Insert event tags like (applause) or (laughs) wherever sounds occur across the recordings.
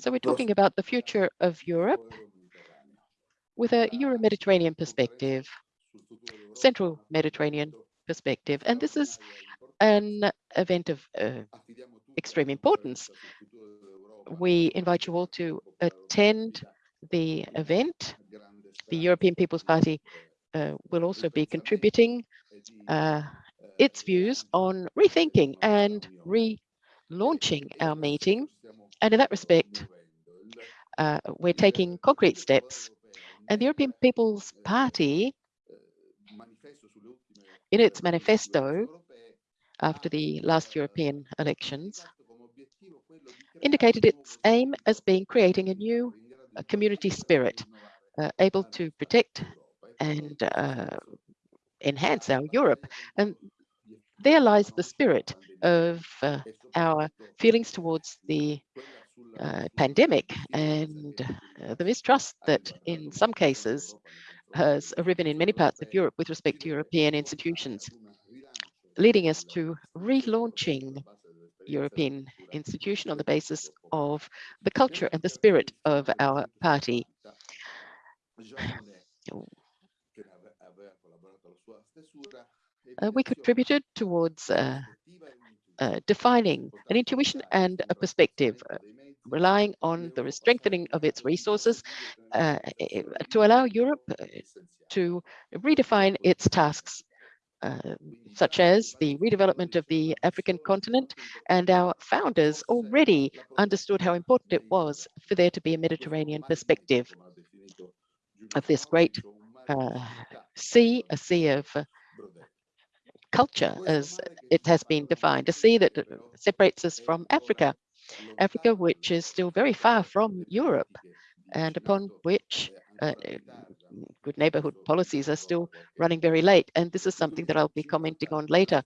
So we're talking about the future of Europe with a Euro-Mediterranean perspective, Central Mediterranean perspective. And this is an event of uh, extreme importance. We invite you all to attend the event. The European People's Party uh, will also be contributing uh, its views on rethinking and relaunching our meeting. And in that respect, uh, we're taking concrete steps. And the European People's Party, in its manifesto after the last European elections, indicated its aim as being creating a new community spirit, uh, able to protect and uh, enhance our Europe. And there lies the spirit of uh, our feelings towards the uh, pandemic and uh, the mistrust that in some cases has arisen in many parts of Europe with respect to European institutions, leading us to relaunching European institution on the basis of the culture and the spirit of our party. Uh, we contributed towards uh, uh, defining an intuition and a perspective, uh, relying on the strengthening of its resources uh, to allow Europe uh, to redefine its tasks uh, such as the redevelopment of the African continent. And our founders already understood how important it was for there to be a Mediterranean perspective of this great uh, sea, a sea of culture as it has been defined, a sea that separates us from Africa, Africa which is still very far from Europe and upon which uh, good neighborhood policies are still running very late. And this is something that I'll be commenting on later.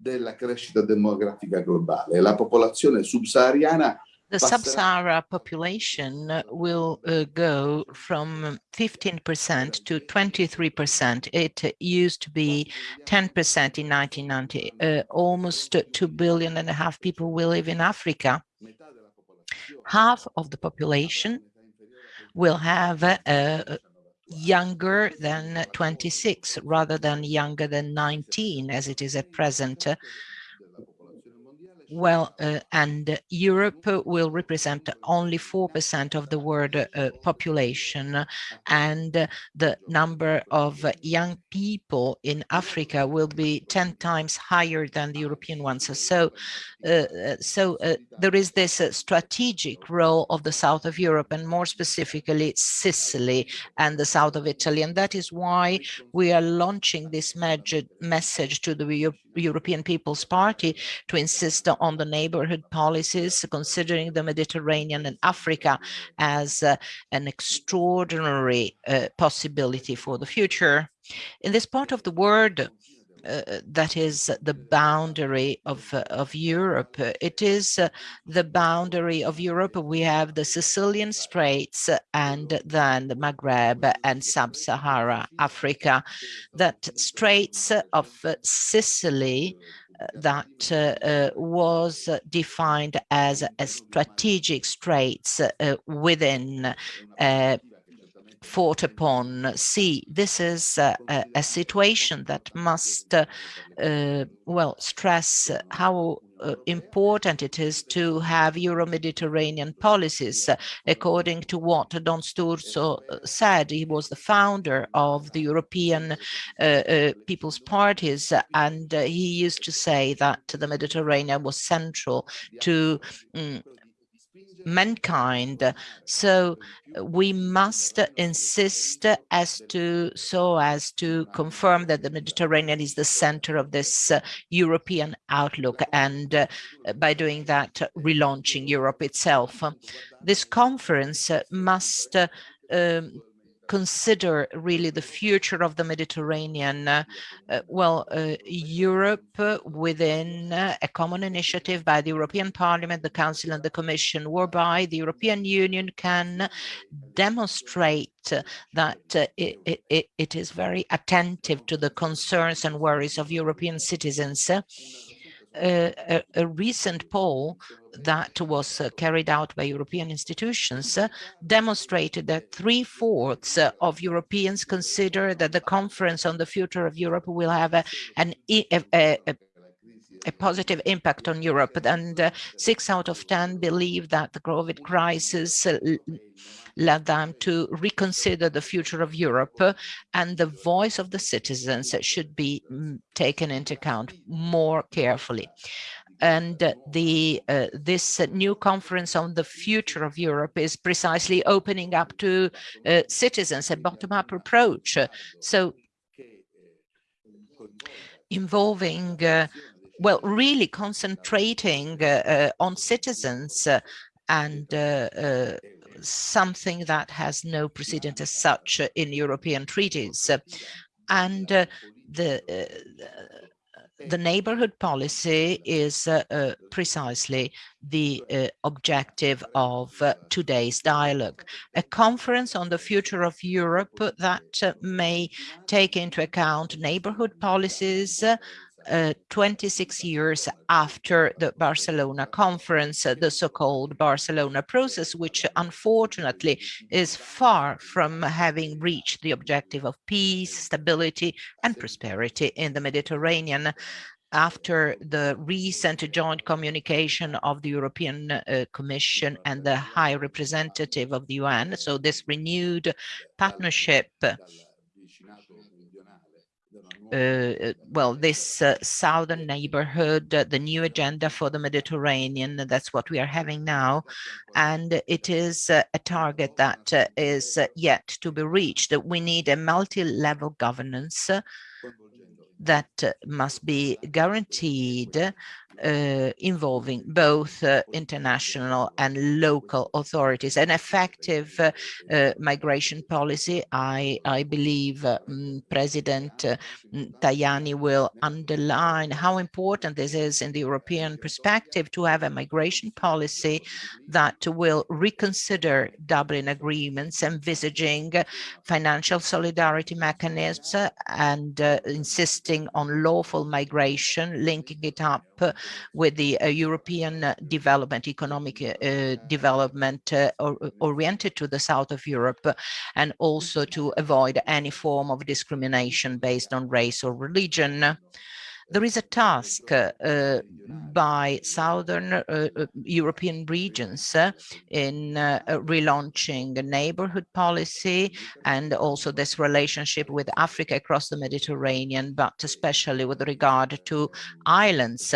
della crescita demografica globale. La popolazione subsahariana the sub-Sahara population will uh, go from 15% to 23%. It used to be 10% in 1990. Uh, almost 2 billion and a half people will live in Africa half of the population will have a, younger than 26 rather than younger than 19 as it is at present well, uh, and Europe will represent only 4% of the world uh, population, and the number of young people in Africa will be 10 times higher than the European ones. So, uh, so uh, there is this uh, strategic role of the south of Europe, and more specifically Sicily and the south of Italy, and that is why we are launching this message to the European People's Party to insist on the neighborhood policies, considering the Mediterranean and Africa as uh, an extraordinary uh, possibility for the future. In this part of the world, uh, that is the boundary of uh, of Europe. It is uh, the boundary of Europe. We have the Sicilian Straits and then the Maghreb and Sub-Sahara Africa. That Straits of Sicily that uh, uh, was defined as a strategic straits uh, within fought upon sea. This is uh, a, a, situation that must, uh, uh, well, stress how uh, important it is to have Euro-Mediterranean policies. according to what Don Sturzo uh, said, he was the founder of the European uh, People's Parties, and he used to say that the Mediterranean was central to um, mankind. So we must insist as to so as to confirm that the Mediterranean is the center of this uh, European outlook and uh, by doing that relaunching Europe itself. This conference must um, consider really the future of the Mediterranean? Uh, uh, well, uh, Europe uh, within uh, a common initiative by the European Parliament, the Council and the Commission, whereby the European Union can demonstrate that it, it, it is very attentive to the concerns and worries of European citizens a, a, recent poll that was uh, carried out by European institutions uh, demonstrated that three-fourths uh, of Europeans consider that the conference on the future of Europe will have a, an, a, a, positive impact on Europe, and uh, six out of 10 believe that the COVID crisis uh, led them to reconsider the future of Europe and the voice of the citizens should be mm, taken into account more carefully and the uh, this new conference on the future of Europe is precisely opening up to uh, citizens a bottom-up approach. So involving, uh, well, really concentrating uh, uh, on citizens uh, and something that has no precedent as such in European treaties. And the uh, the neighborhood policy is uh, uh, precisely the uh, objective of today's dialogue. A conference on the future of Europe that may take into account neighborhood policies, uh, 26 years after the Barcelona conference, uh, the so-called Barcelona process, which unfortunately is far from having reached the objective of peace, stability and prosperity in the Mediterranean after the recent joint communication of the European uh, Commission and the High Representative of the UN. So this renewed partnership uh, well, this uh, southern neighborhood, uh, the new agenda for the Mediterranean, that's what we are having now. And it is uh, a target that uh, is uh, yet to be reached. We need a multi-level governance that must be guaranteed uh, involving both uh, international and local authorities. An effective uh, uh migration policy, I, I believe um, President uh, mm, Tajani will underline how important this is in the European perspective to have a migration policy that will reconsider Dublin agreements, envisaging financial solidarity mechanisms and uh, insisting on lawful migration, linking it up with the uh, European uh, development, economic uh, development or, oriented to the south of Europe, and also to avoid any form of discrimination based on race or religion there is a task uh, by southern uh, uh, European regions in relaunching a neighborhood policy and also this relationship with Africa across the Mediterranean, but especially with regard to islands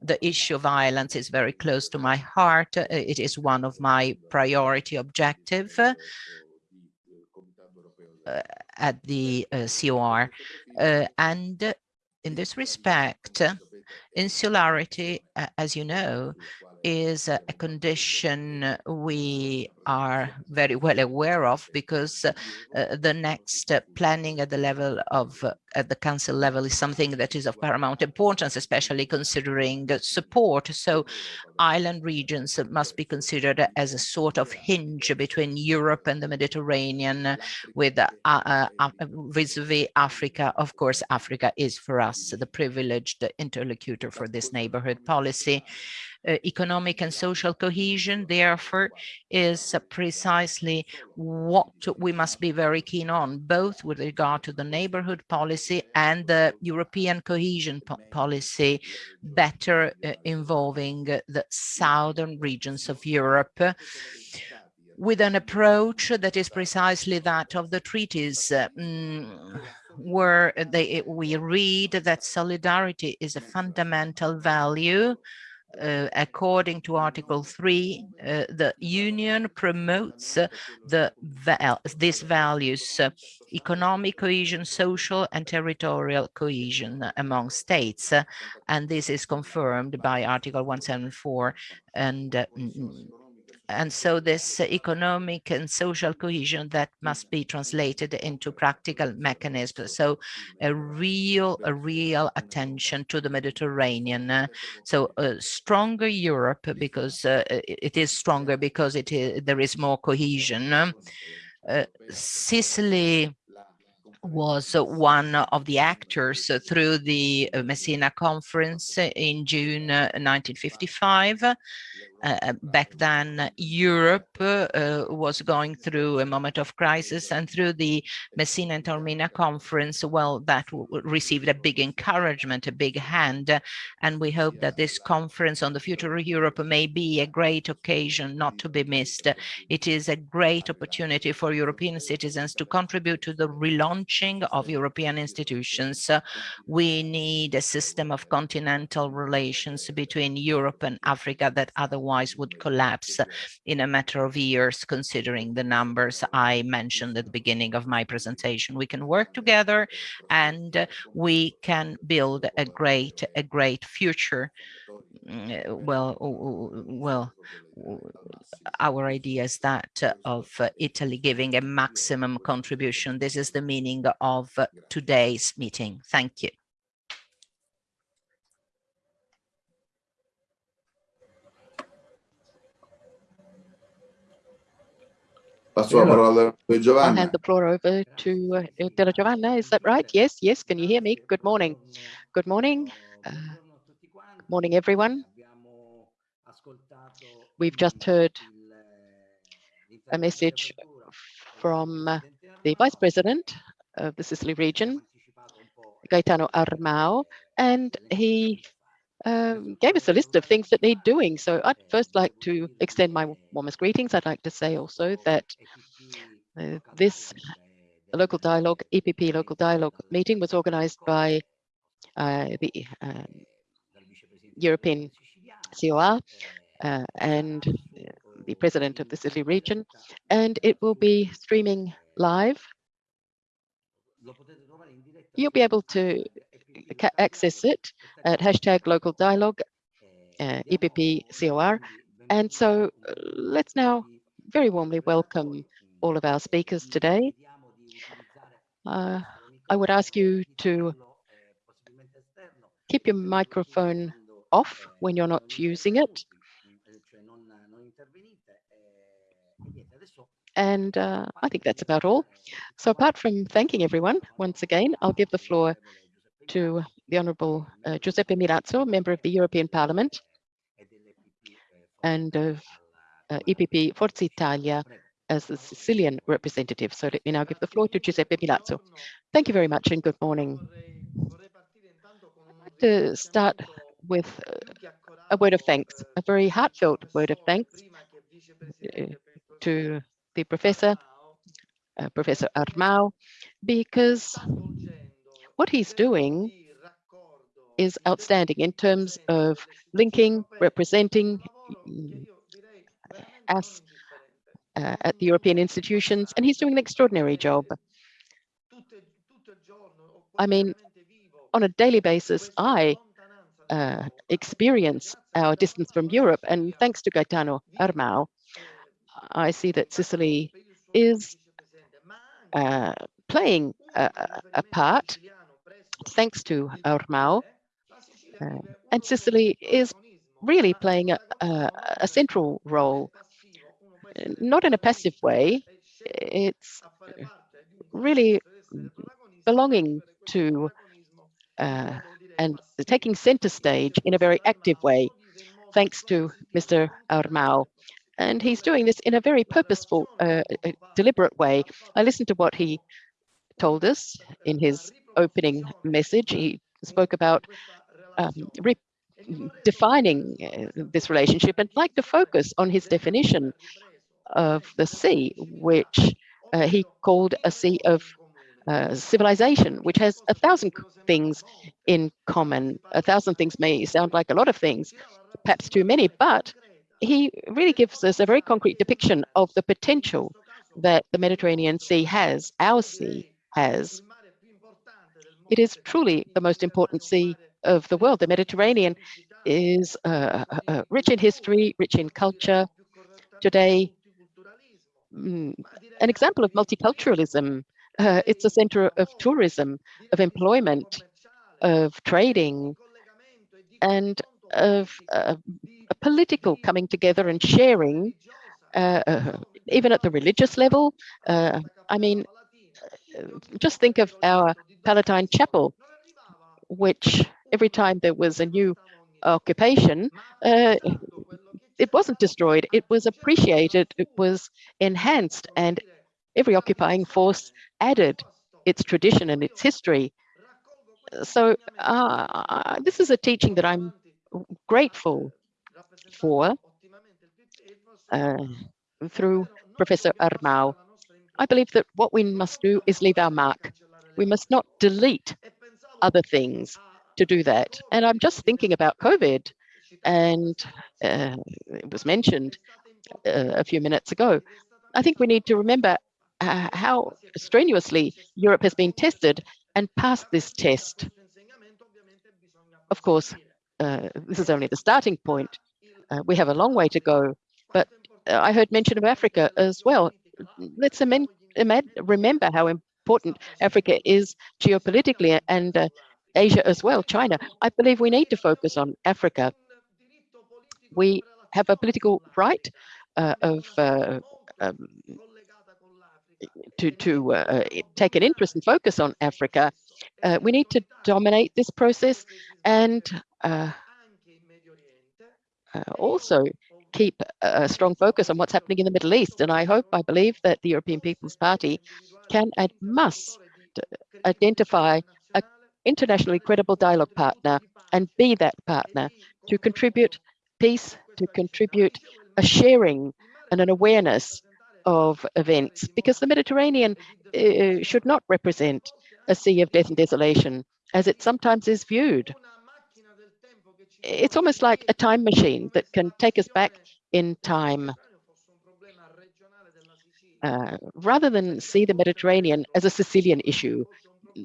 the issue of violence is very close to my heart. It is one of my priority objective uh, at the uh, COR. Uh, and in this respect, insularity, as you know, is a condition we are very well aware of because uh, the next uh, planning at the level of uh, at the council level is something that is of paramount importance, especially considering support. So island regions must be considered as a sort of hinge between Europe and the Mediterranean with uh, uh, uh, vis-a-vis -vis Africa. Of course, Africa is for us the privileged interlocutor for this neighborhood policy. Uh, economic and social cohesion, therefore, is uh, precisely what we must be very keen on, both with regard to the neighborhood policy and the European cohesion po policy, better uh, involving the southern regions of Europe with an approach that is precisely that of the treaties, mm, where they, we read that solidarity is a fundamental value uh, according to Article 3, uh, the Union promotes uh, the val these values, uh, economic cohesion, social and territorial cohesion among states. and this is confirmed by Article 174 and uh, and so this economic and social cohesion that must be translated into practical mechanisms. So a real, a real attention to the Mediterranean. Uh, so a stronger Europe because uh, it is stronger because it is, there is more cohesion. Uh, Sicily was one of the actors through the Messina Conference in June 1955. Uh, back then, Europe uh, was going through a moment of crisis and through the Messina and Taormina conference, well, that received a big encouragement, a big hand. And we hope that this conference on the future of Europe may be a great occasion not to be missed. It is a great opportunity for European citizens to contribute to the relaunching of European institutions. Uh, we need a system of continental relations between Europe and Africa that otherwise otherwise would collapse in a matter of years, considering the numbers I mentioned at the beginning of my presentation. We can work together and we can build a great, a great future. Mm, eh, well, well, our idea is that uh, of uh, Italy giving a maximum contribution. This is the meaning of today's meeting. Thank you. Passo la parola a Giovanna. I'll hand the floor over to uh, Della Giovanna. Is that right? Yes, yes. Can you hear me? Good morning. Good morning. Uh, good morning, everyone. We've just heard a message from uh, the Vice President of the Sicily region, Gaetano Armao, and he um, gave us a list of things that need doing. So I'd first like to extend my warmest greetings. I'd like to say also that uh, this local dialogue, EPP local dialogue meeting was organized by uh, the um, European COR uh, and the president of the Sicily region, and it will be streaming live. You'll be able to access it at hashtag local dialogue, uh, EPP COR. And so uh, let's now very warmly welcome all of our speakers today. Uh, I would ask you to keep your microphone off when you're not using it. And uh, I think that's about all. So apart from thanking everyone, once again, I'll give the floor to the Honourable uh, Giuseppe Milazzo, Member of the European Parliament and of uh, EPP Forza Italia as the Sicilian representative. So let me now give the floor to Giuseppe Milazzo. Thank you very much and good morning. I'd like to start with uh, a word of thanks, a very heartfelt word of thanks uh, to the professor, uh, Professor Armao, because what he's doing is outstanding in terms of linking, representing mm, us uh, at the European institutions, and he's doing an extraordinary job. I mean, on a daily basis, I uh, experience our distance from Europe, and thanks to Gaetano Armao, I see that Sicily is uh, playing a, a part thanks to Armao. Uh, and Sicily is really playing a, a, a, central role, not in a passive way. It's really belonging to uh, and taking center stage in a very active way, thanks to Mr. Armao. And he's doing this in a very purposeful, uh, deliberate way. I listened to what he told us in his opening message. He spoke about um, defining uh, this relationship and like to focus on his definition of the sea, which uh, he called a sea of uh, civilization, which has a thousand things in common. A thousand things may sound like a lot of things, perhaps too many, but he really gives us a very concrete depiction of the potential that the Mediterranean Sea has, our sea has, it is truly the most important sea of the world. The Mediterranean is uh, uh, uh, rich in history, rich in culture. Today, mm, an example of multiculturalism. Uh, it's a center of tourism, of employment, of trading, and of uh, a political coming together and sharing, uh, even at the religious level. I mean, just think of our Palatine Chapel, which every time there was a new occupation, uh, it wasn't destroyed, it was appreciated, it was enhanced, and every occupying force added its tradition and its history. So uh, this is a teaching that I'm grateful for uh, through Professor Armao. I believe that what we must do is leave our mark. We must not delete other things to do that. And I'm just thinking about COVID, and uh, it was mentioned uh, a few minutes ago. I think we need to remember uh, how strenuously Europe has been tested and passed this test. Of course, uh, this is only the starting point. Uh, we have a long way to go, but uh, I heard mention of Africa as well. Let's remember how important Africa is geopolitically and uh, Asia as well, China. I believe we need to focus on Africa. We have a political right uh, of uh, um, to to uh, take an interest and focus on Africa. Uh, we need to dominate this process and uh, uh also keep a strong focus on what's happening in the Middle East. And I hope, I believe that the European People's Party can and must identify an internationally credible dialogue partner and be that partner to contribute peace, to contribute a sharing and an awareness of events because the Mediterranean uh, should not represent a sea of death and desolation as it sometimes is viewed. It's almost like a time machine that can take us back in time. Uh, rather than see the Mediterranean as a Sicilian issue,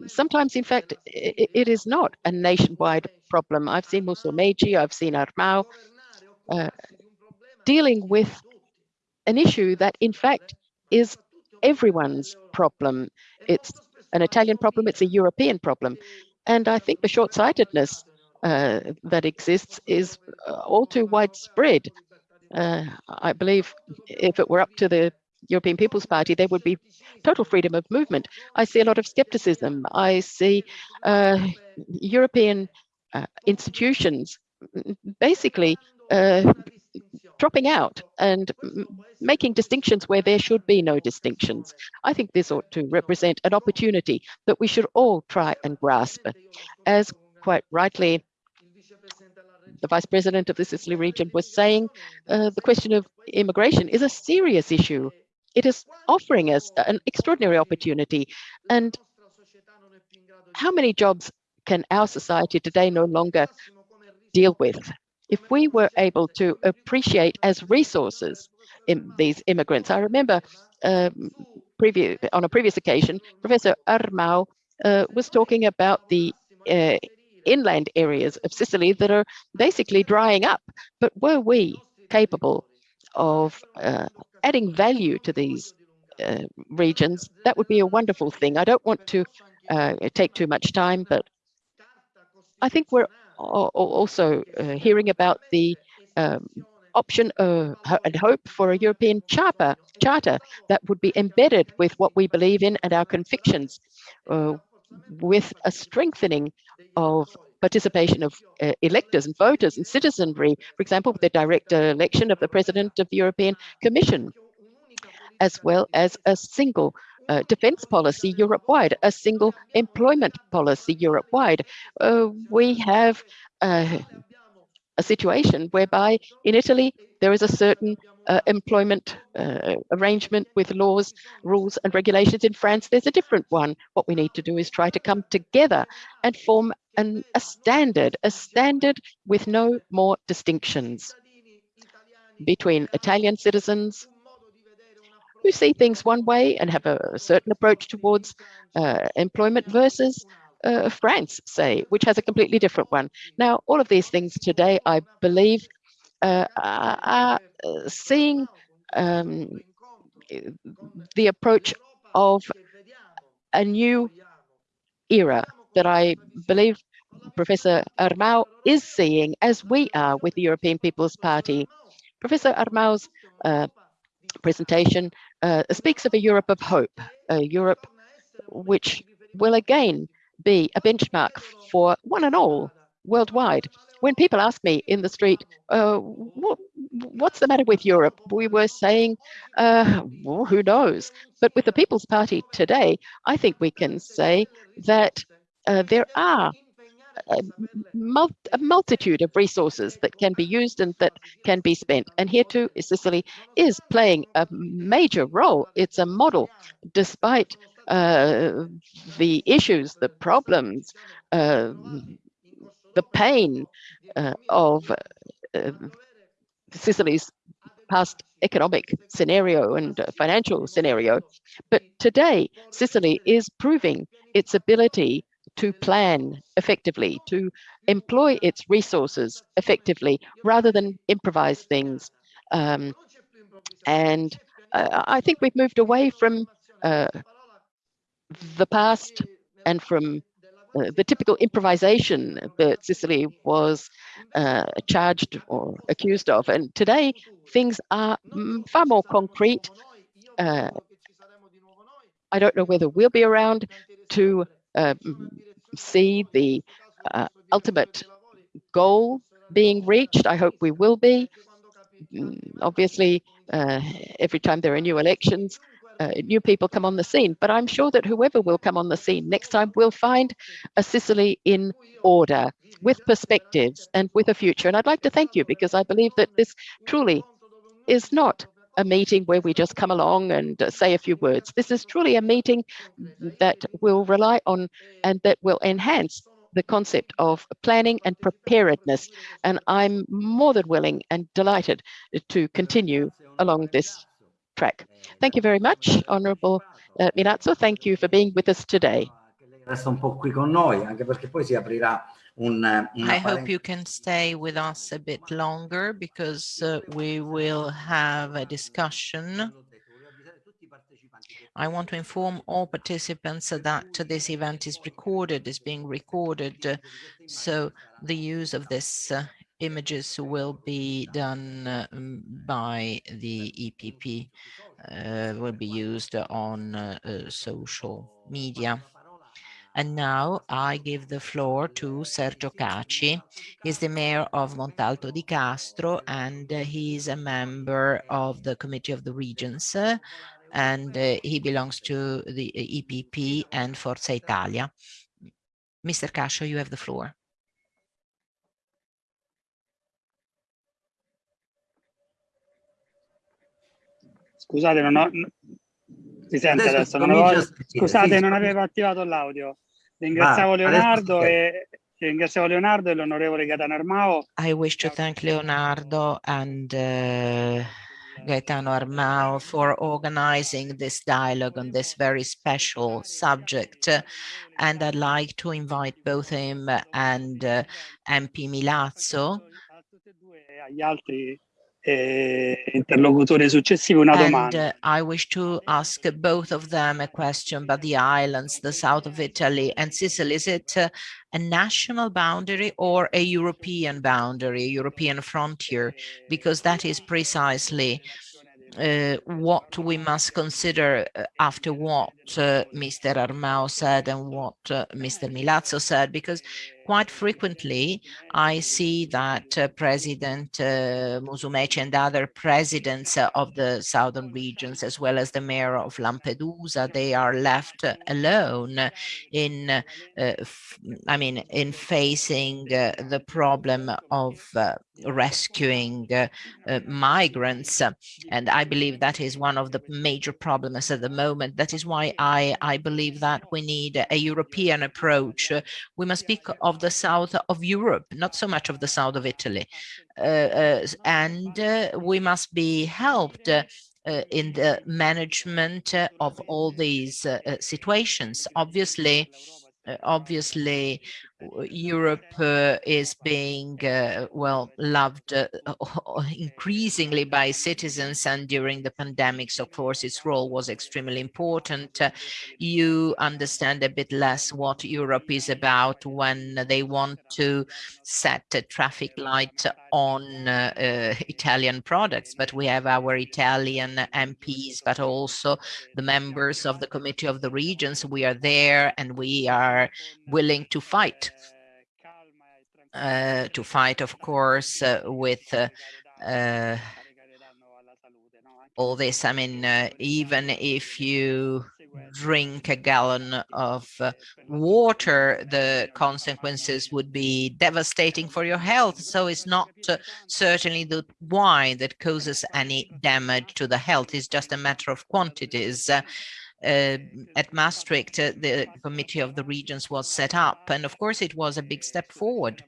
sometimes, in fact, it, it is not a nationwide problem. I've seen Musumeci, I've seen Armao uh, dealing with an issue that in fact is everyone's problem. It's an Italian problem, it's a European problem. And I think the short-sightedness uh, that exists is uh, all too widespread. Uh, I believe if it were up to the European People's Party, there would be total freedom of movement. I see a lot of skepticism. I see uh, European uh, institutions basically dropping out and making distinctions where there should be no distinctions. I think this ought to represent an opportunity that we should all try and grasp. As quite rightly, the Vice President of the Sicily region was saying, uh, the question of immigration is a serious issue. It is offering us an extraordinary opportunity. And how many jobs can our society today no longer deal with? if we were able to appreciate as resources these immigrants. I remember um, previous, on a previous occasion, Professor Armao uh, was talking about the uh, inland areas of Sicily that are basically drying up. But were we capable of uh, adding value to these uh, regions, that would be a wonderful thing. I don't want to uh, take too much time, but I think we're also uh, hearing about the um, option uh, and hope for a European charter, charter that would be embedded with what we believe in and our convictions, uh, with a strengthening of participation of uh, electors and voters and citizenry, for example, with the direct election of the President of the European Commission, as well as a single uh, defense policy Europe-wide, a single employment policy Europe-wide. Uh, we have uh, a situation whereby in Italy there is a certain uh, employment uh, arrangement with laws, rules and regulations. In France, there's a different one. What we need to do is try to come together and form an, a standard, a standard with no more distinctions between Italian citizens who see things one way and have a certain approach towards uh, employment versus uh, France, say, which has a completely different one. Now, all of these things today, I believe, uh, are seeing um, the approach of a new era that I believe Professor Armao is seeing as we are with the European People's Party. Professor Armao's uh, presentation uh, speaks of a Europe of hope, a Europe which will again be a benchmark for one and all worldwide. When people ask me in the street, uh, what, what's the matter with Europe? We were saying, uh, well, who knows? But with the People's Party today, I think we can say that uh, there are a, mul a, multitude of resources that can be used and that can be spent. And here too, Sicily is playing a major role. It's a model, despite uh, the issues, the problems, uh, the pain uh, of uh, Sicily's past economic scenario and uh, financial scenario. But today, Sicily is proving its ability to plan effectively, to employ its resources effectively, rather than improvise things. Um, and I think we've moved away from uh, the past and from uh, the typical improvisation that Sicily was uh, charged or accused of. And today, things are mm, far more concrete. Uh, I don't know whether we'll be around to uh, see the uh, ultimate goal being reached. I hope we will be. Mm, obviously, uh, every time there are new elections, uh, new people come on the scene, but I'm sure that whoever will come on the scene next time will find a Sicily in order, with perspectives and with a future. And I'd like to thank you because I believe that this truly is not a meeting where we just come along and uh, say a few words. This is truly a meeting that will rely on and that will enhance the concept of planning and preparedness. And I'm more than willing and delighted to continue along this track. Thank you very much, Honorable uh, Milazzo. Thank you for being with us today. I hope you can stay with us a bit longer because uh, we will have a discussion. I want to inform all participants that this event is recorded, is being recorded. So the use of this uh, images will be done uh, by the EPP, uh, will be used on uh, uh, social media. And now I give the floor to Sergio Caci. He's the mayor of Montalto di Castro and uh, he's a member of the Committee of the Regions uh, and he belongs to the EPP and Forza Italia. Mr. Cascio, you have the floor. Scusate, non ho... Si sente adesso, non avevo... Scusate, non avevo attivato l'audio. Ringraziamo Leonardo e ringraziamo Leonardo e l'onorevole Gaetano Armao. I wish to thank Leonardo and uh, Gaetano Armao for organizing this dialogue on this very special subject. And I'd like to invite both him and uh, MP Milazzo agli altri eh, interlocutore successivo una domanda. And uh, I wish to ask both of them a question about the islands, the south of Italy and Sicily. Is it uh, a national boundary or a European boundary, a European frontier? Because that is precisely uh, what we must consider uh, after what uh, Mr. Armao said and what uh, Mr. Milazzo said, because quite frequently I see that uh, President uh, Musumeci and other presidents uh, of the southern regions, as well as the mayor of Lampedusa, they are left alone in, uh, I mean, in facing uh, the problem of rescuing migrants. And I believe that is one of the major problems at the moment. That is why I, I believe that we need a European approach. We must speak of the south of Europe, not so much of the south of Italy. Uh, uh, and uh, we must be helped uh, in the management of all these uh, situations. Obviously, obviously, Europe uh, is being, uh, well, loved uh, (laughs) increasingly by citizens and during the pandemics, of course, its role was extremely important. Uh, you understand a bit less what Europe is about when they want to set a traffic light on uh, uh, Italian products, but we have our Italian MPs, but also the members of the Committee of the Regions. We are there and we are willing to fight to fight, of course, uh, with uh, uh all this. I mean, uh, even if you drink a gallon of uh, water, the consequences would be devastating for your health. So it's not certainly the wine that causes any damage to the health. It's just a matter of quantities. Uh, at Maastricht, uh, the Committee of the Regions was set up. And of course, it was a big step forward,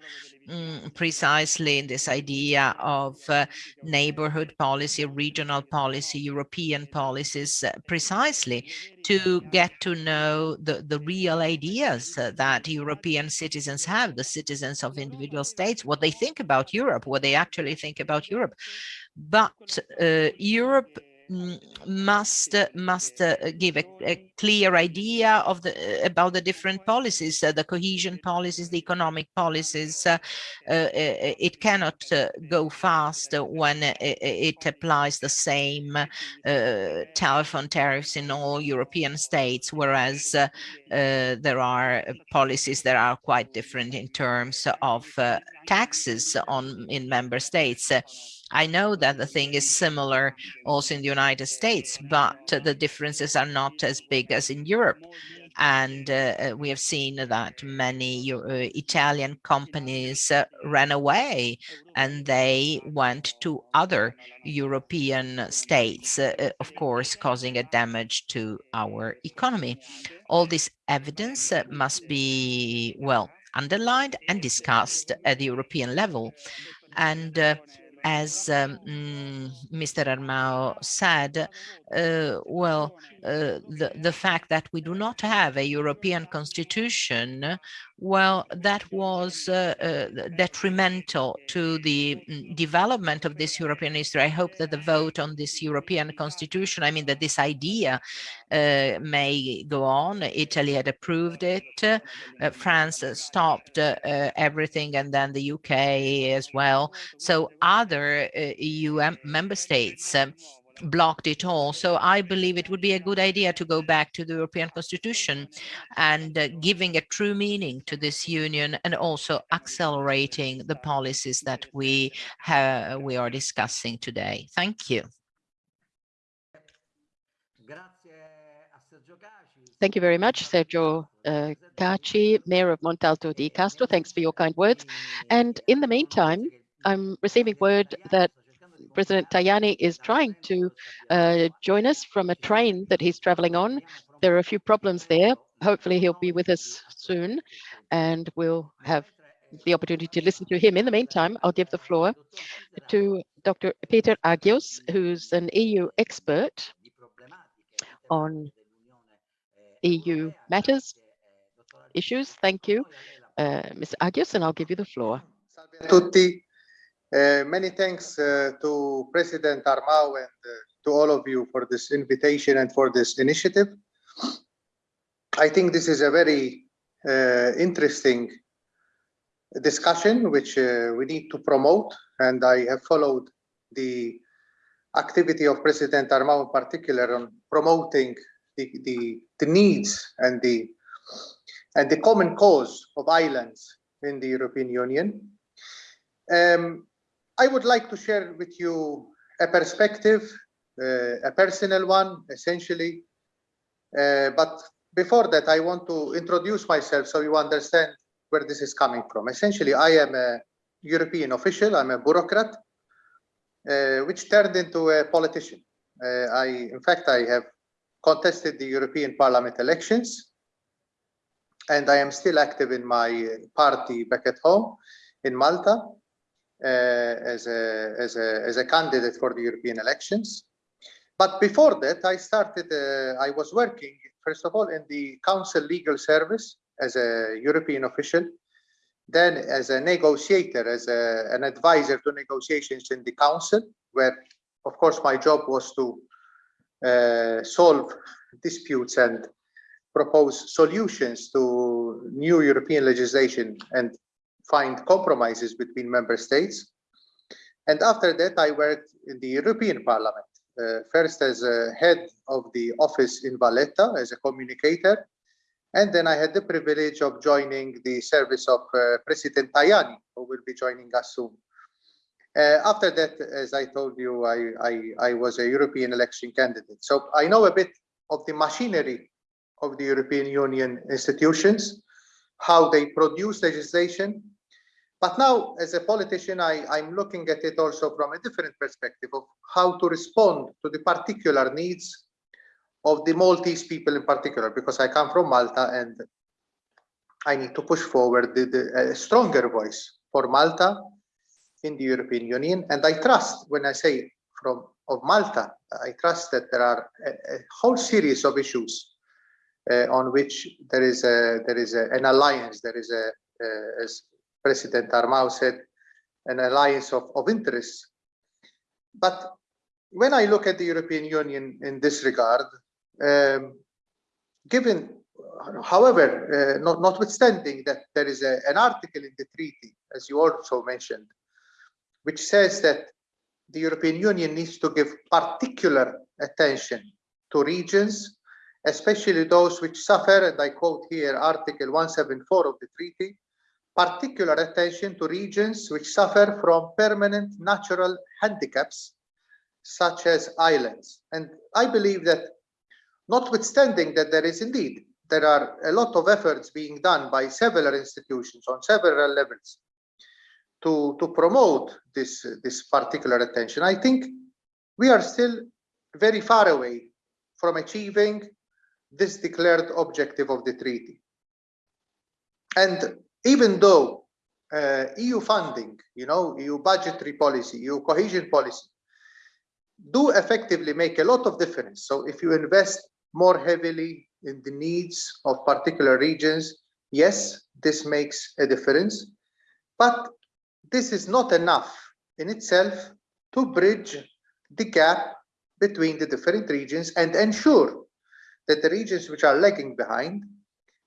mm, precisely in this idea of uh, neighborhood policy, regional policy, European policies, uh, precisely to get to know the, the real ideas uh, that European citizens have, the citizens of individual states, what they think about Europe, what they actually think about Europe. But Europe must must uh, give a, a, clear idea of the uh, about the different policies uh, the cohesion policies the economic policies uh, uh it cannot uh, go fast when it, it, applies the same telephone tariffs in all european states whereas there are policies that are quite different in terms of taxes on in member states I know that the thing is similar also in the United States, but the differences are not as big as in Europe. And uh, we have seen that many uh, Italian companies uh, ran away and they went to other European states, uh, uh, of course, causing a damage to our economy. All this evidence must be, well, underlined and discussed at the European level. And as um, Mr. Mm, Armao said, uh, well, uh, the, the fact that we do not have a European constitution, well, that was uh, uh detrimental to the mm, development of this European history. I hope that the vote on this European constitution, I mean, that this idea uh, may go on. Italy had approved it. Uh, France stopped everything and then the UK as well. So other EU member states um, blocked it all. So I believe it would be a good idea to go back to the European Constitution and uh, giving a true meaning to this union and also accelerating the policies that we have, we are discussing today. Thank you. Thank you very much, Sergio uh, Caci, Mayor of Montalto di Castro. Thanks for your kind words. And in the meantime, I'm receiving word that President Tajani is trying to uh, join us from a train that he's traveling on. There are a few problems there. Hopefully he'll be with us soon and we'll have the opportunity to listen to him. In the meantime, I'll give the floor to Dr. Peter Agius, who's an EU expert on EU matters, issues. Thank you, uh, Mr. Agius, and I'll give you the floor. Tutti. Uh, many thanks uh, to President Armao and uh, to all of you for this invitation and for this initiative. I think this is a very interesting discussion which we need to promote and I have followed the activity of President Armao in particular on promoting the, the, the needs and the and the common cause of islands in the European Union. Um, I would like to share with you a perspective, uh, a personal one, essentially. Uh, but before that, I want to introduce myself so you understand where this is coming from. Essentially, I am a European official, I'm a bureaucrat, uh, which turned into a politician. Uh, I, in fact, I have contested the European Parliament elections, and I am still active in my party back at home in Malta. Uh, as, a, as, a, as a candidate for the European elections. But before that, I started, uh, I was working, first of all, in the Council Legal Service as a European official then as a negotiator, as a, an advisor to negotiations in the council, where of course my job was to uh, solve disputes and propose solutions to new European legislation and find compromises between member states. And after that, I worked in the European Parliament, uh, first as a head of the office in Valletta as a communicator, and then I had the privilege of joining the service of uh, President Tajani, who will be joining us soon. Uh, after that, as I told you, I, I, I was a European election candidate. So I know a bit of the machinery of the European Union institutions, how they produce legislation. But now, as a politician, I, I'm looking at it also from a different perspective of how to respond to the particular needs of the Maltese people in particular, because I come from Malta and I need to push forward the, the a stronger voice for Malta in the European Union. And I trust when I say from of Malta, I trust that there are a, a whole series of issues uh, on which there is a there is a, an alliance, there is a, as President Armao said, an alliance of, of interests. But when I look at the European Union in this regard, um, given, however, uh, not, notwithstanding that there is a, an article in the treaty, as you also mentioned, which says that the European Union needs to give particular attention to regions, especially those which suffer, and I quote here Article 174 of the treaty, particular attention to regions which suffer from permanent natural handicaps, such as islands. And I believe that notwithstanding that there is indeed, there are a lot of efforts being done by several institutions on several levels to, to promote this, this particular attention. I think we are still very far away from achieving this declared objective of the treaty. And even though uh, EU funding, you know, EU budgetary policy, EU cohesion policy, do effectively make a lot of difference. So if you invest more heavily in the needs of particular regions, yes, this makes a difference. But this is not enough in itself to bridge the gap between the different regions and ensure that the regions which are lagging behind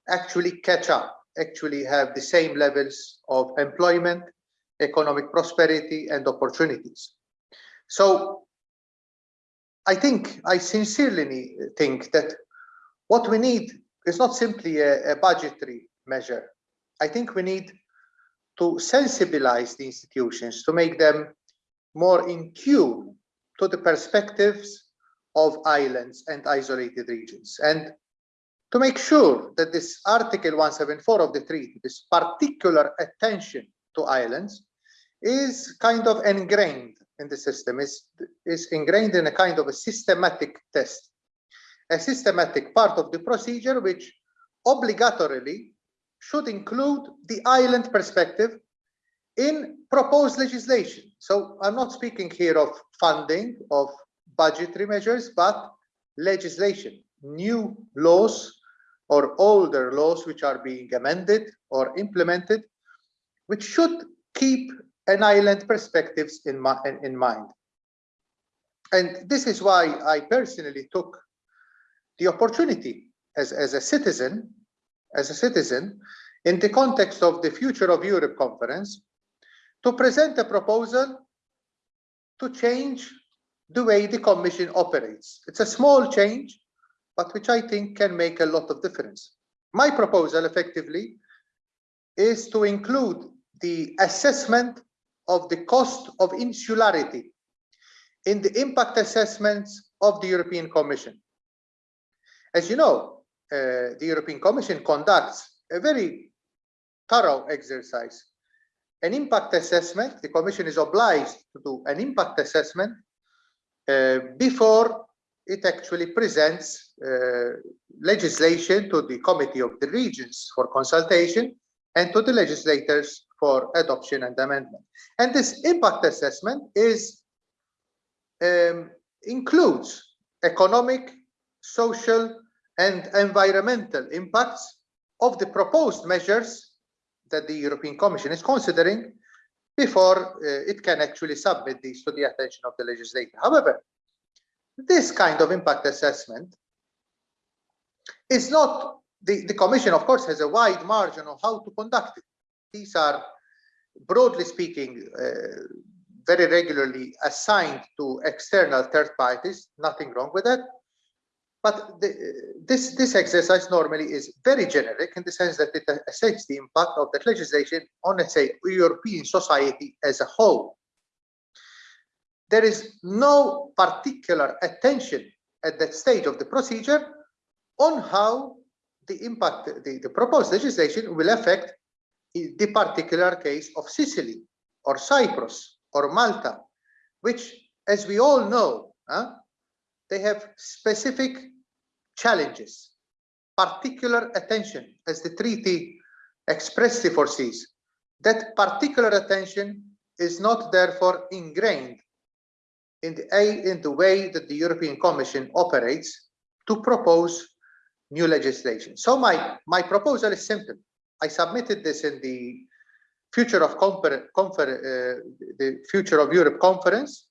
actually catch up, actually have the same levels of employment, economic prosperity and opportunities. So I think, I sincerely think that what we need is not simply a, a budgetary measure. I think we need to sensibilize the institutions, to make them more in tune to the perspectives of islands and isolated regions. And to make sure that this Article 174 of the treaty, this particular attention to islands, is kind of ingrained in the system, is, is ingrained in a kind of a systematic test, a systematic part of the procedure which obligatorily should include the island perspective in proposed legislation. So I'm not speaking here of funding, of budgetary measures, but legislation, new laws or older laws which are being amended or implemented, which should keep an island perspectives in, in mind. And this is why I personally took the opportunity as, as a citizen as a citizen in the context of the Future of Europe conference to present a proposal to change the way the Commission operates. It's a small change, but which I think can make a lot of difference. My proposal effectively is to include the assessment of the cost of insularity in the impact assessments of the European Commission. As you know, uh, the European Commission conducts a very thorough exercise. An impact assessment, the Commission is obliged to do an impact assessment uh, before it actually presents uh, legislation to the Committee of the Regions for consultation and to the legislators for adoption and amendment. And this impact assessment is um, includes economic, social, and environmental impacts of the proposed measures that the European Commission is considering before uh, it can actually submit these to the attention of the legislator. However, this kind of impact assessment is not, the, the Commission of course has a wide margin of how to conduct it. These are, broadly speaking, uh, very regularly assigned to external third parties, nothing wrong with that. But the, this, this exercise normally is very generic in the sense that it assesses the impact of that legislation on, let's say, European society as a whole. There is no particular attention at that stage of the procedure on how the impact, the, the proposed legislation will affect the particular case of Sicily or Cyprus or Malta, which, as we all know, huh, they have specific challenges, particular attention, as the treaty expressly foresees. That particular attention is not therefore ingrained in the, in the way that the European Commission operates to propose new legislation. So my, my proposal is simple. I submitted this in the Future of Confer, Confer uh, the Future of Europe conference.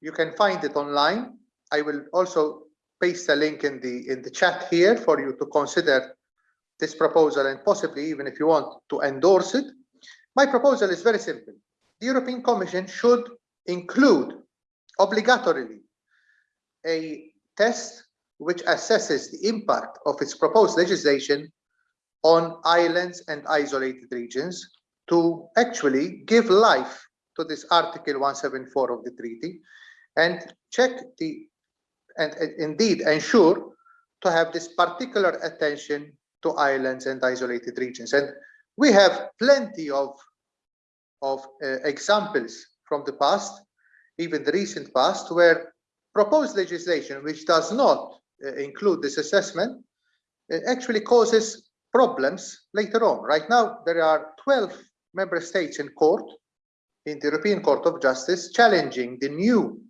You can find it online. I will also paste a link in the in the chat here for you to consider this proposal and possibly even if you want to endorse it. My proposal is very simple. The European Commission should include obligatorily a test which assesses the impact of its proposed legislation on islands and isolated regions to actually give life to this Article 174 of the treaty and check the and, and indeed ensure to have this particular attention to islands and isolated regions. And we have plenty of, of uh, examples from the past, even the recent past, where proposed legislation which does not uh, include this assessment uh, actually causes problems later on. Right now, there are 12 member states in court, in the European Court of Justice, challenging the new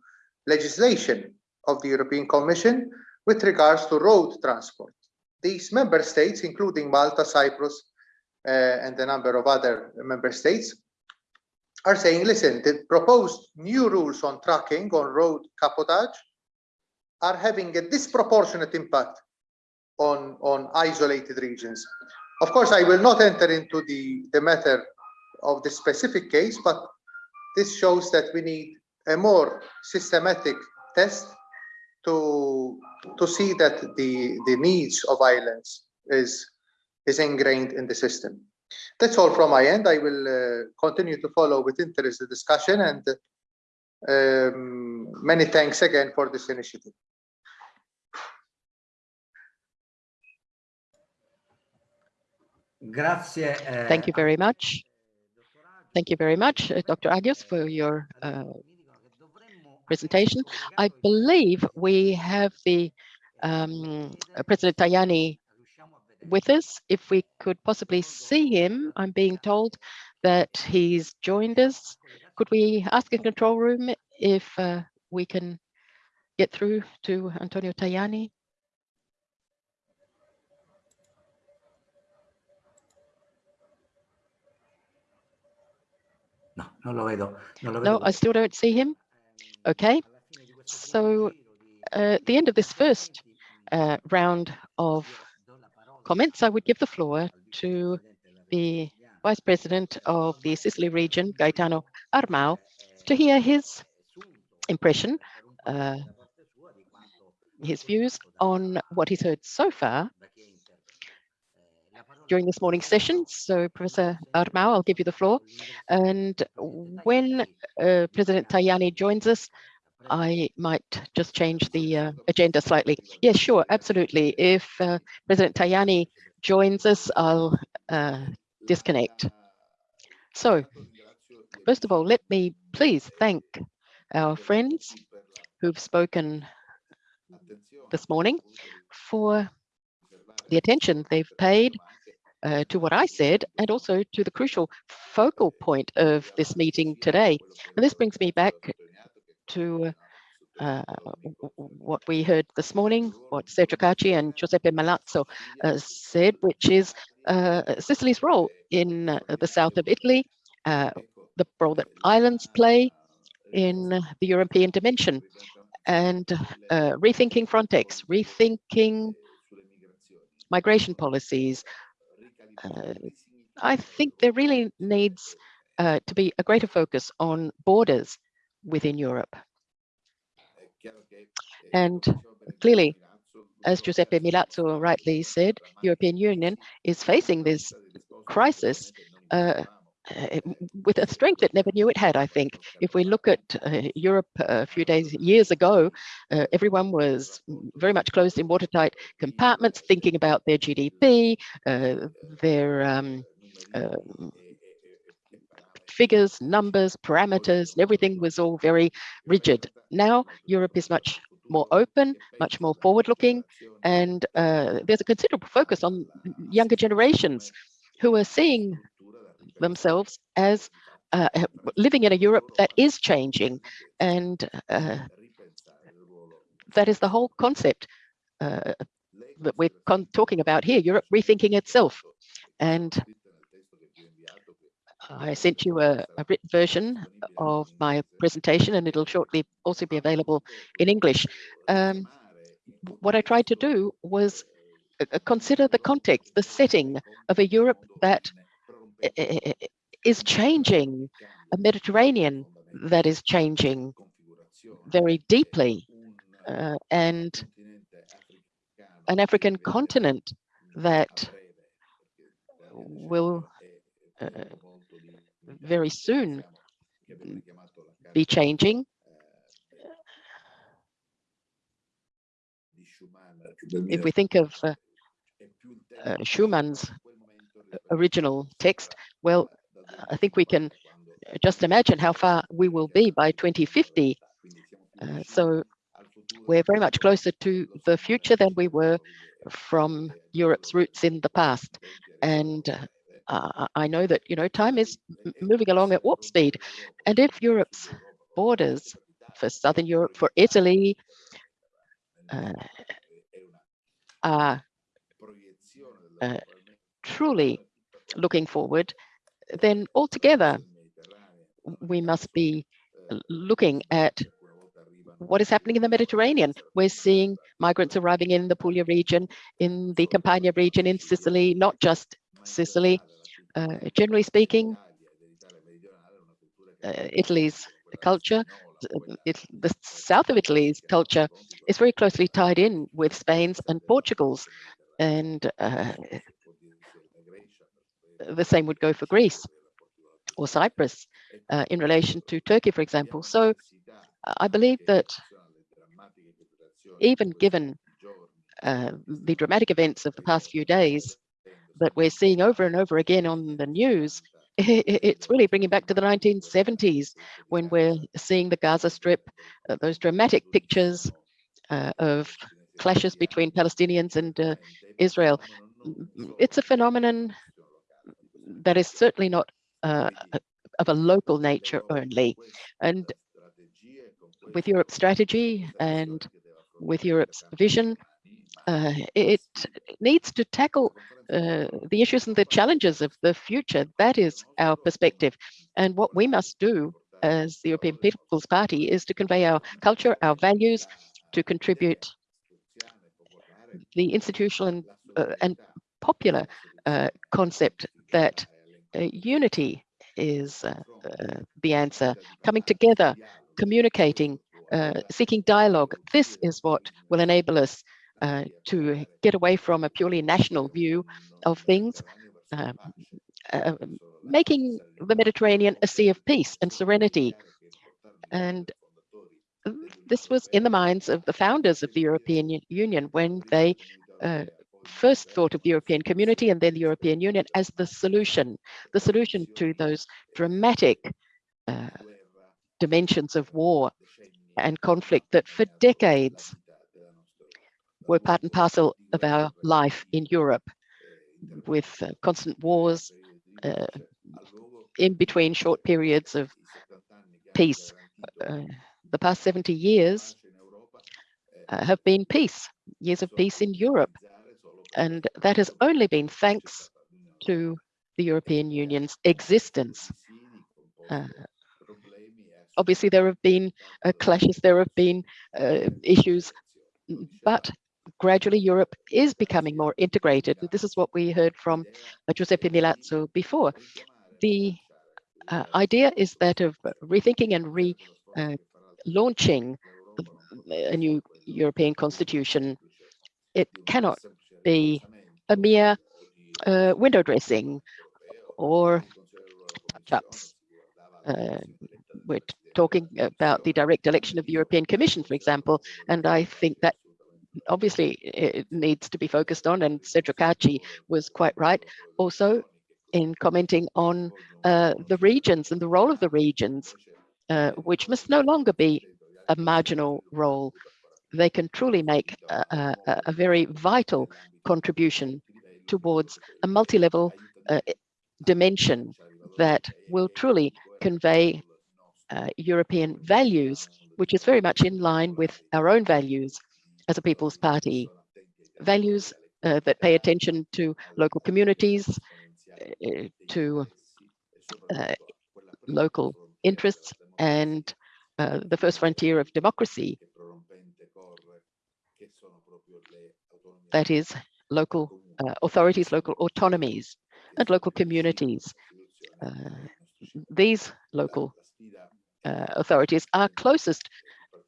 legislation of the European Commission with regards to road transport. These member states, including Malta, Cyprus, uh, and a number of other member states, are saying, listen, the proposed new rules on trucking, on road cabotage, are having a disproportionate impact on, on isolated regions. Of course, I will not enter into the, the matter of the specific case, but this shows that we need a more systematic test to to see that the the needs of islands is is ingrained in the system. That's all from my end. I will uh, continue to follow with interest the discussion and um, many thanks again for this initiative. Grazie. Uh, Thank you very much. Thank you very much, uh, Dr. Agius, for your uh, presentation. I believe we have the um, President Tajani with us. If we could possibly see him, I'm being told that he's joined us. Could we ask in control room if uh, we can get through to Antonio Tajani? No, non lo vedo. Non lo vedo. No, I still don't see him. Okay, so uh, at the end of this first uh, round of comments, I would give the floor to the Vice President of the Sicily region, Gaetano Armao, to hear his impression, uh, his views on what he's heard so far during this morning's session. So Professor Armao, I'll give you the floor. And when uh, President Tajani joins us, I might just change the uh, agenda slightly. Yes, sure, absolutely. If uh, President Tajani joins us, I'll uh, disconnect. So, first of all, let me please thank our friends who've spoken this morning for the attention they've paid uh, to what I said and also to the crucial focal point of this meeting today. And this brings me back to uh, what we heard this morning, what Sergio Caci and Giuseppe Milazzo uh, said, which is uh, Sicily's role in uh, the south of Italy, uh, the role that islands play in the European dimension, and uh, rethinking Frontex, rethinking migration policies. I think there really needs to be a greater focus on borders within Europe. And clearly, as Giuseppe Milazzo rightly said, European Union is facing this crisis uh, uh, with a strength it never knew it had, I think. If we look at uh, Europe a few days, years ago, uh, everyone was very much closed in watertight compartments, thinking about their GDP, uh, their um, um, figures, numbers, parameters, and everything was all very rigid. Now Europe is much more open, much more forward-looking, and uh, there's a considerable focus on younger generations who are seeing themselves as uh, living in a Europe that is changing, and uh, that is the whole concept uh, that we're talking about here, Europe rethinking itself. And I sent you a, a, written version of my presentation and it'll shortly also be available in English. Um, what I tried to do was uh, consider the context, the setting of a Europe that is changing, a Mediterranean that is changing very deeply, uh, and an African continent that will uh, very soon be changing. If we think of uh, uh, Schuman's original text, well, I think we can just imagine how far we will be by 2050. Uh, so we're very much closer to the future than we were from Europe's roots in the past. And uh, I know that, you know, time is moving along at warp speed. And if Europe's borders for Southern Europe, for Italy, uh, are uh, truly looking forward, then altogether we must be looking at what is happening in the Mediterranean. We're seeing migrants arriving in the Puglia region, in the Campania region, in Sicily, not just Sicily, uh, generally speaking, uh, Italy's culture, it, the south of Italy's culture is very closely tied in with Spain's and Portugal's. And uh, the same would go for Greece or Cyprus uh, in relation to Turkey, for example. So I believe that even given uh, the dramatic events of the past few days, that we're seeing over and over again on the news, (laughs) it's really bringing back to the 1970s when we're seeing the Gaza Strip, uh, those dramatic pictures uh, of clashes between Palestinians and uh, Israel. It's a phenomenon that is certainly not uh, of a local nature only. And with Europe's strategy and with Europe's vision, uh, it needs to tackle uh, the issues and the challenges of the future. That is our perspective. And what we must do as the European People's Party is to convey our culture, our values, to contribute the institutional and, uh, and popular uh, concept that uh, unity is uh, the answer, coming together, communicating, seeking dialogue. This is what will enable us uh, to get away from a purely national view of things, um, uh, making the Mediterranean a sea of peace and serenity. And this was in the minds of the founders of the European Union when they uh, first thought of the European community and then the European Union as the solution, the solution to those dramatic uh, dimensions of war and conflict that for decades were part and parcel of our life in Europe with uh, constant wars uh, in between short periods of peace. Uh, the past 70 years uh, have been peace, years of peace in Europe. And that has only been thanks to the European Union's existence. Uh, obviously, there have been uh, clashes, there have been issues, but gradually Europe is becoming more integrated. And this is what we heard from uh, Giuseppe Milazzo before. The uh, idea is that of rethinking and relaunching uh, a new European constitution. It cannot be a mere uh, window dressing or touch-ups. Uh, we're talking about the direct election of the European Commission, for example, and I think that obviously it needs to be focused on, and Sergio Caci was quite right also in commenting on uh, the regions and the role of the regions, uh, which must no longer be a marginal role. They can truly make a, a, a very vital contribution towards a multi-level uh, dimension that will truly convey uh, European values, which is very much in line with our own values as a People's Party. Values uh, that pay attention to local communities, uh, to uh, local interests and uh, the first frontier of democracy. That is local uh, authorities, local autonomies, and local communities. Uh, these local authorities are closest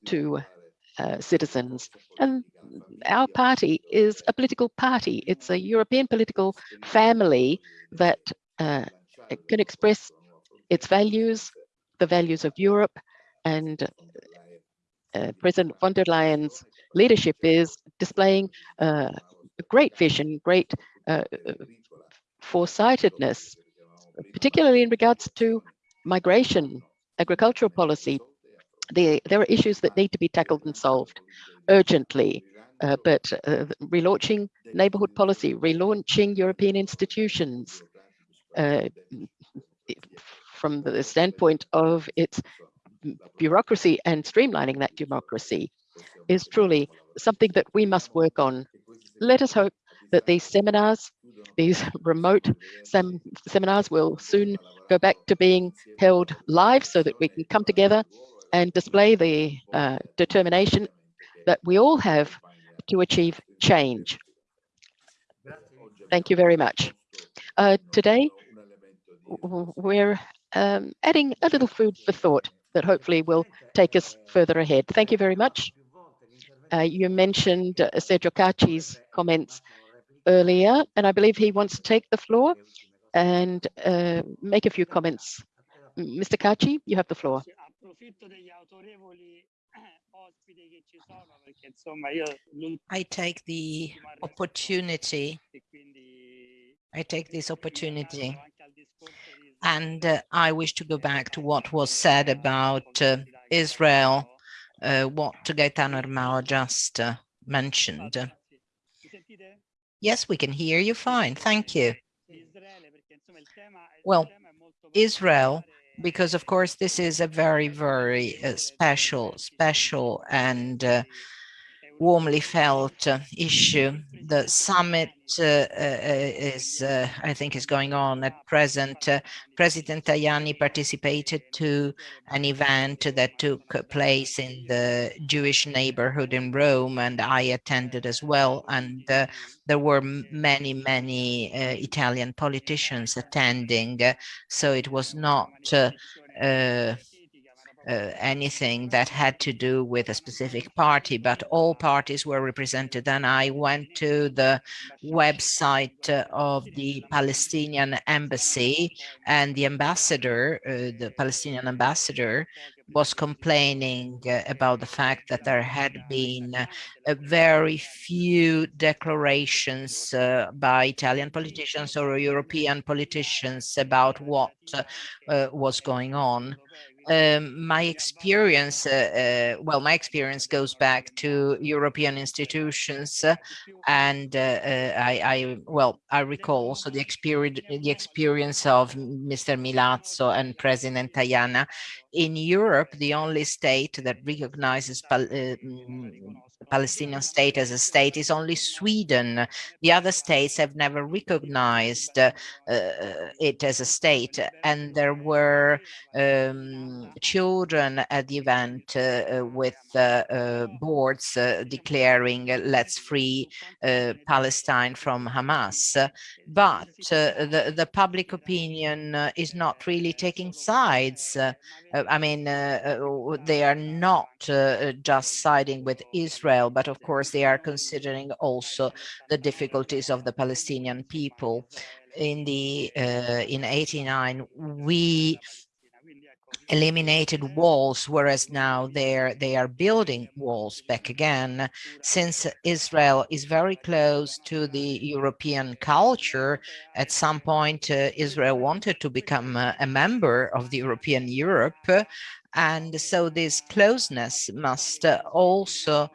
to uh, citizens. And our party is a political party. It's a European political family that uh, can express its values, the values of Europe, and uh, President von der Leyen's leadership is displaying uh, great vision, great uh, foresightedness, particularly in regards to migration, agricultural policy. The, there are issues that need to be tackled and solved urgently, uh, but uh, relaunching neighborhood policy, relaunching European institutions uh, from the standpoint of its bureaucracy and streamlining that democracy is truly something that we must work on. Let us hope that these seminars, these (laughs) remote sem seminars will soon go back to being held live so that we can come together and display the uh, determination that we all have to achieve change. Thank you very much. Uh, today, we're um, adding a little food for thought that hopefully will take us further ahead. Thank you very much. Uh, you mentioned uh, Sergio Caci's comments earlier, and I believe he wants to take the floor and uh, make a few comments. Mr. Caci, you have the floor. I take the opportunity, I take this opportunity and uh, I wish to go back to what was said about uh, Israel uh, what Gaetano Armao just uh, mentioned. Yes, we can hear you fine. Thank you. Well, Israel, because of course this is a very, very uh, special, special and uh, warmly felt issue. The summit uh, uh, is, uh, I think, is going on at present. President Tajani participated to an event that took place in the Jewish neighborhood in Rome, and I attended as well. And there were many, many Italian politicians attending, so it was not uh, anything that had to do with a specific party, but all parties were represented. And I went to the website uh, of the Palestinian embassy and the ambassador, uh, the Palestinian ambassador, was complaining uh, about the fact that there had been uh, very few declarations uh, by Italian politicians or European politicians about what was going on um, my experience, uh, uh, well, my experience goes back to European institutions, uh, and uh, uh, I, I, well, I recall also the experience, the experience of Mr. Milazzo and President Tajani. In Europe, the only state that recognizes Pal Palestinian state as a state is only Sweden. The other states have never recognized uh, uh it as a state, and there were um, children at the event uh, uh with uh, uh boards declaring let's free Palestine from Hamas. But the, the public opinion is not really taking sides. I mean, they are not just siding with Israel, but of course they are considering also the difficulties of the Palestinian people. In the uh, in 89, we eliminated walls, whereas now they're they are building walls back again. Since Israel is very close to the European culture, at some point uh, Israel wanted to become a, a member of the European Europe, and so this closeness must uh, also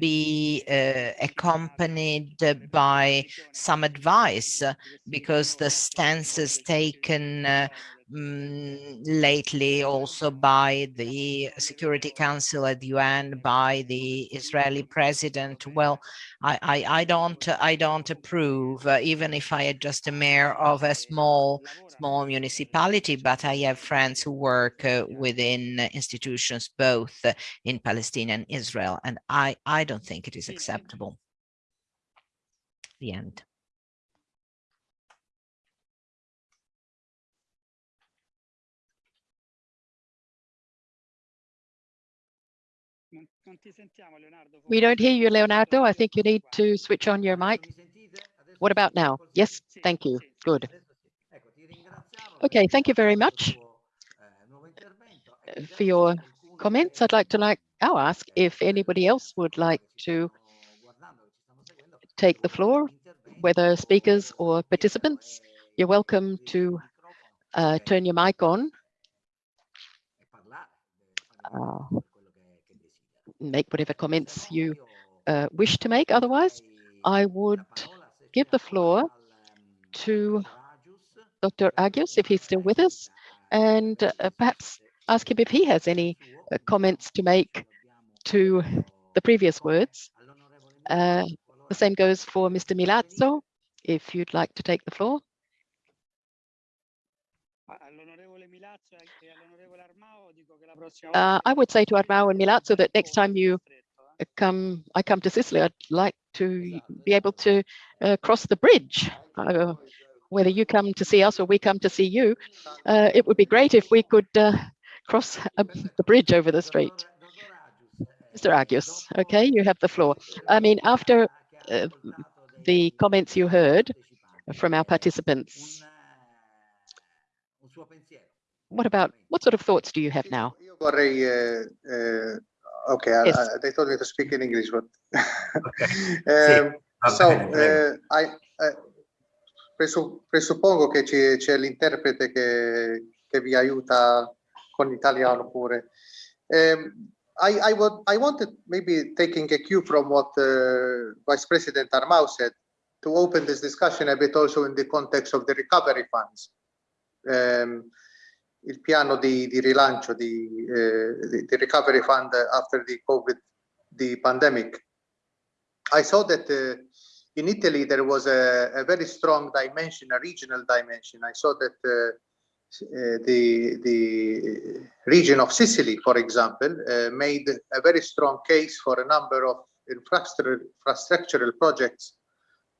be uh, accompanied by some advice uh, because the stances taken uh, um, lately also by the Security Council at the UN, by the Israeli president. Well, I, I, I don't I don't approve, uh, even if I am just a mayor of a small small municipality, but I have friends who work uh, within institutions both in Palestine and Israel, and I, I don't think it is acceptable. The end. We don't hear you, Leonardo. I think you need to switch on your mic. What about now? Yes, thank you. Good. Okay, thank you very much for your comments. I'd like to like now ask if anybody else would like to take the floor, whether speakers or participants. You're welcome to uh, turn your mic on. Uh, make whatever comments you uh, wish to make. Otherwise, I would give the floor to Dr. Agius, if he's still with us, and uh, perhaps ask him if he has any uh, comments to make to the previous words. Uh, the same goes for Mr. Milazzo, if you'd like to take the floor. Uh, I would say to Armao and Milazzo that next time you come, I come to Sicily, I'd like to be able to uh, cross the bridge. Uh, whether you come to see us or we come to see you, uh, it would be great if we could uh, cross the bridge over the street. Mr. Agius, okay, you have the floor. I mean, after uh, the comments you heard from our participants, what about, what sort of thoughts do you have now? Vorrei, uh, okay, yes. I, they told me to speak in English, but um, (laughs) so uh, I presuppongo che c'è l'interprete che, che vi aiuta con l'italiano pure. Um, I, I, would, I wanted maybe taking a cue from what uh, Vice President Armao said to open this discussion a bit also in the context of the recovery funds. Um, il piano di, di rilancio di, eh, di, recovery fund after the COVID, the pandemic. I saw that uh, in Italy there was a, a, very strong dimension, a regional dimension. I saw that uh, uh, the the region of Sicily, for example, made a very strong case for a number of infrastructural, infrastructural projects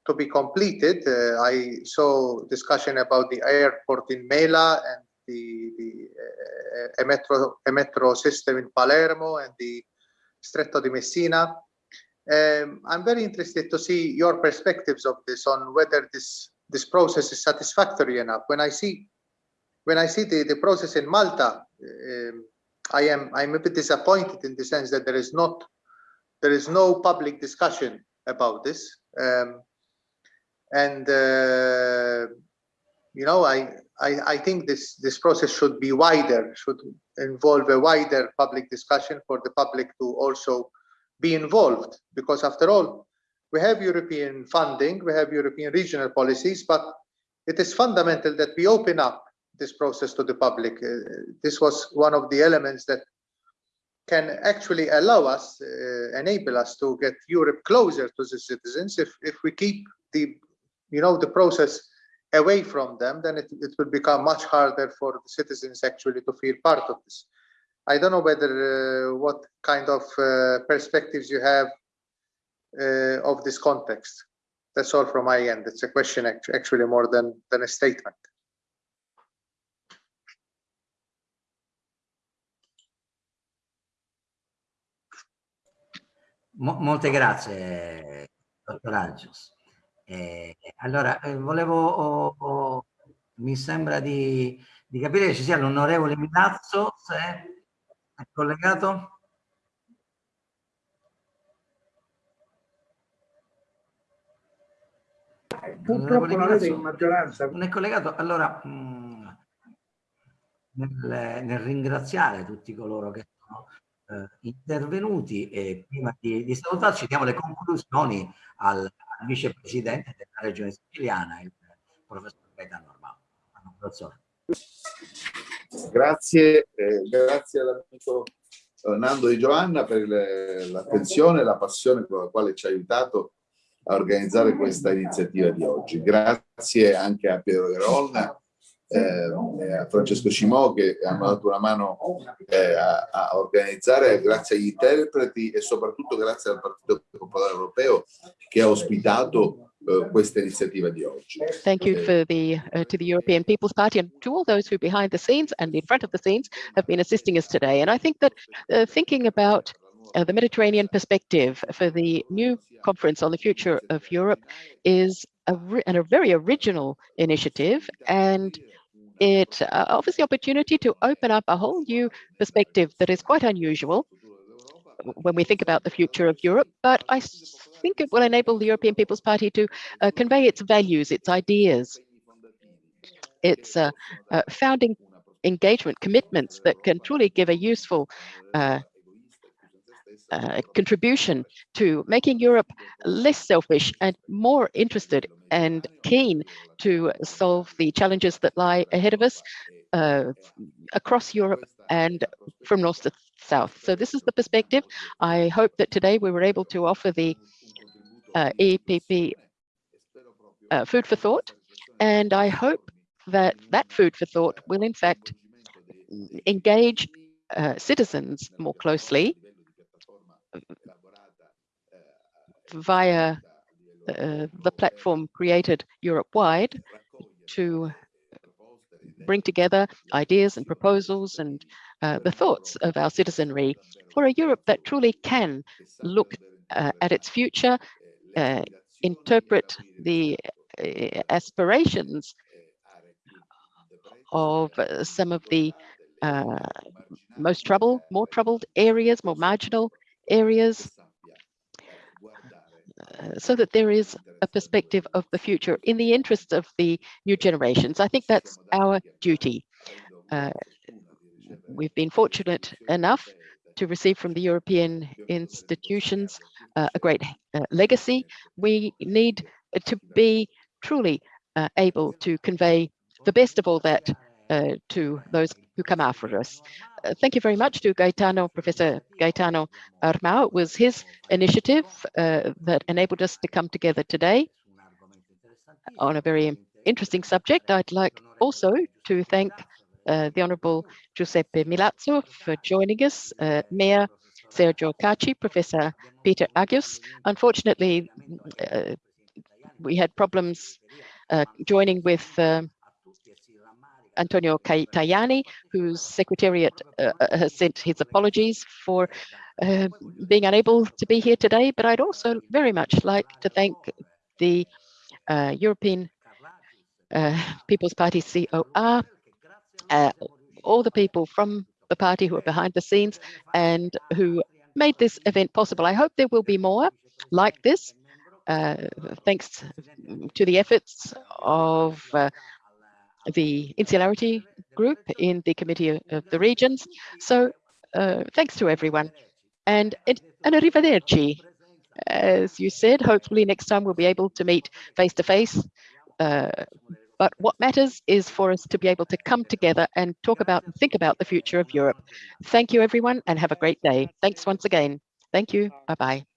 to be completed. I saw discussion about the airport in Mela and the, the uh, a metro a metro system in Palermo and the Stretto di Messina. Um, I'm very interested to see your perspectives of this on whether this this process is satisfactory enough. When I see when I see the, the process in Malta, um, I am I'm a bit disappointed in the sense that there is not there is no public discussion about this. Um, and uh, you know, I, I I think this this process should be wider, should involve a wider public discussion for the public to also be involved because after all we have European funding, we have European regional policies, but it is fundamental that we open up this process to the public. Uh, this was one of the elements that can actually allow us, uh, enable us to get Europe closer to the citizens. If, if we keep the, you know, the process away from them, then it, it will become much harder for the citizens actually to feel part of this. I don't know whether uh, what kind of uh, perspectives you have uh, of this context. That's all from my end. It's a question actually more than, than a statement. Mo molte grazie, dottor Agius. Eh, allora, eh, volevo, oh, oh, mi sembra di, di, capire che ci sia l'onorevole Milazzo, se è collegato. Purtroppo non è in maggioranza. Non è collegato, allora mh, mm, nel, nel, ringraziare tutti coloro che sono eh, intervenuti e prima di, di, salutarci diamo le conclusioni al, al vicepresidente della regione siciliana, il professor Gaetano Armao. Grazie, eh, grazie all'amico Nando Di Giovanna per l'attenzione e la passione con la quale ci ha aiutato a organizzare questa iniziativa di oggi. Grazie anche a Piero Verolna eh, a Francesco Cimò che hanno dato una mano eh, a, a, organizzare, grazie agli interpreti e soprattutto grazie al Partito Popolare Europeo che ha ospitato uh, questa iniziativa di oggi. Thank you for the, uh, to the European People's Party and to all those who behind the scenes and in front of the scenes have been assisting us today. And I think that uh, thinking about uh, the Mediterranean perspective for the new conference on the future of Europe is a, a very original initiative and it uh, offers the opportunity to open up a whole new perspective that is quite unusual when we think about the future of Europe, but I think it will enable the European People's Party to uh, convey its values, its ideas, its uh, uh, founding engagement commitments that can truly give a useful uh, contribution to making Europe less selfish and more interested and keen to solve the challenges that lie ahead of us uh, across Europe and from north to south. So this is the perspective. I hope that today we were able to offer the uh, EPP uh, food for thought, and I hope that that food for thought will in fact engage uh, citizens more closely via uh, the platform created Europe-wide to bring together ideas and proposals and uh, the thoughts of our citizenry for a Europe that truly can look uh, at its future, uh, interpret the uh, aspirations of uh, some of the most troubled, more troubled areas, more marginal areas so that there is a perspective of the future in the interests of the new generations. I think that's our duty. Uh, we've been fortunate enough to receive from the European institutions uh, a great uh, legacy. We need to be truly uh, able to convey the best of all that to those who come after us. Uh, thank you very much to Gaetano, Professor Gaetano Armao. It was his initiative uh, that enabled us to come together today on a very interesting subject. I'd like also to thank uh, the Honourable Giuseppe Milazzo for joining us, uh, Mayor Sergio Caci, Professor Peter Agius. Unfortunately, uh, we had problems joining with Antonio Tajani, whose secretariat uh, uh, has sent his apologies for uh, being unable to be here today. But I'd also very much like to thank the uh, European uh, People's Party COR, uh, all the people from the party who are behind the scenes and who made this event possible. I hope there will be more like this, thanks to the efforts of the insularity group in the Committee of the Regions. So uh, thanks to everyone. And, and arrivederci. As you said, hopefully next time we'll be able to meet face to face. Uh, but what matters is for us to be able to come together and talk about and think about the future of Europe. Thank you, everyone, and have a great day. Thanks once again. Thank you. Bye-bye.